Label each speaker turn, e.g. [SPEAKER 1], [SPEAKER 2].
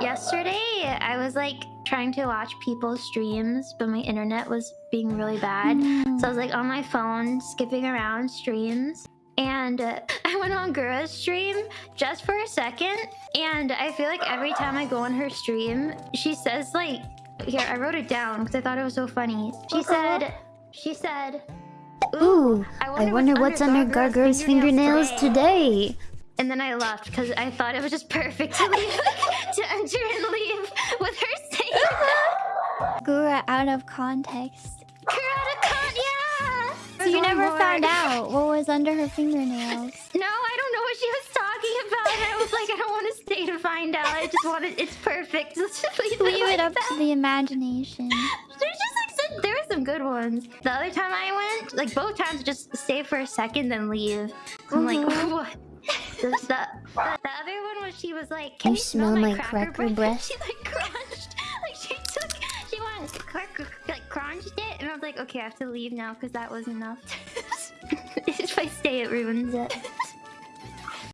[SPEAKER 1] Yesterday, I was like trying to watch people's streams, but my internet was being really bad. So I was like on my phone, skipping around streams. And uh, I went on Gura's stream just for a second. And I feel like every time I go on her stream, she says like, here, I wrote it down because I thought it was so funny. She said, she said,
[SPEAKER 2] Ooh, I wonder what's under Gargur's fingernails today.
[SPEAKER 1] And then I left because I thought it was just perfect that.
[SPEAKER 2] Gura out of context.
[SPEAKER 1] Yeah!
[SPEAKER 2] So you never found out what was under her fingernails.
[SPEAKER 1] No, I don't know what she was talking about. I was like, I don't want to stay to find out. I just want it. It's perfect. Let's just leave,
[SPEAKER 2] Leave
[SPEAKER 1] like
[SPEAKER 2] it up
[SPEAKER 1] that.
[SPEAKER 2] to the imagination.
[SPEAKER 1] There's just like some, there were some good ones. The other time I went, like both times, just stay for a second then leave. I'm like,
[SPEAKER 2] Mhm.
[SPEAKER 1] what? The, the, the, the other one was she was like, "Can
[SPEAKER 2] You smell my cracker breath?
[SPEAKER 1] She and I was like, okay, I have to leave now because that was enough. if I stay, it ruins it.